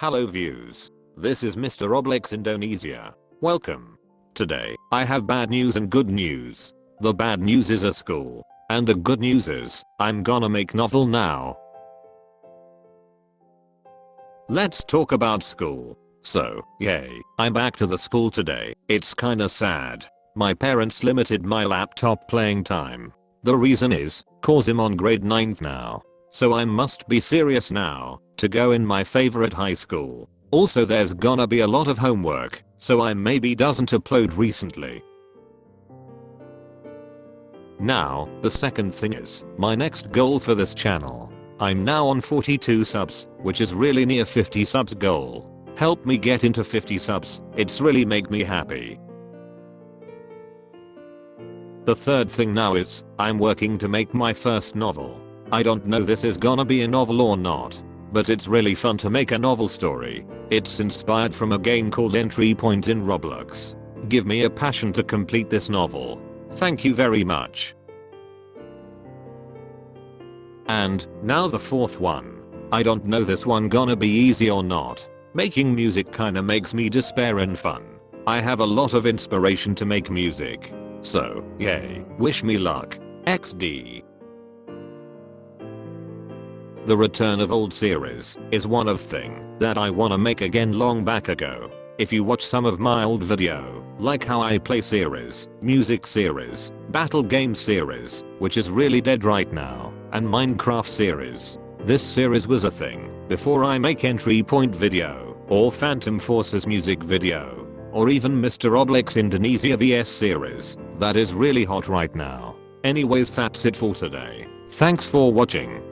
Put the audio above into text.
Hello views. This is Mr. Oblex Indonesia. Welcome. Today, I have bad news and good news. The bad news is a school. And the good news is, I'm gonna make novel now. Let's talk about school. So, yay, I'm back to the school today. It's kinda sad. My parents limited my laptop playing time. The reason is, cause I'm on grade 9th now. So I must be serious now to go in my favorite high school. Also there's gonna be a lot of homework, so I maybe doesn't upload recently. Now, the second thing is, my next goal for this channel. I'm now on 42 subs, which is really near 50 subs goal. Help me get into 50 subs, it's really make me happy. The third thing now is, I'm working to make my first novel. I don't know this is gonna be a novel or not. But it's really fun to make a novel story. It's inspired from a game called Entry Point in Roblox. Give me a passion to complete this novel. Thank you very much. And, now the fourth one. I don't know this one gonna be easy or not. Making music kinda makes me despair and fun. I have a lot of inspiration to make music. So, yay, wish me luck. XD. The return of old series is one of thing that I wanna make again long back ago. If you watch some of my old video, like how I play series, music series, battle game series, which is really dead right now, and Minecraft series. This series was a thing before I make entry point video, or Phantom Forces music video, or even Mr. Oblex Indonesia VS series that is really hot right now. Anyways that's it for today. Thanks for watching.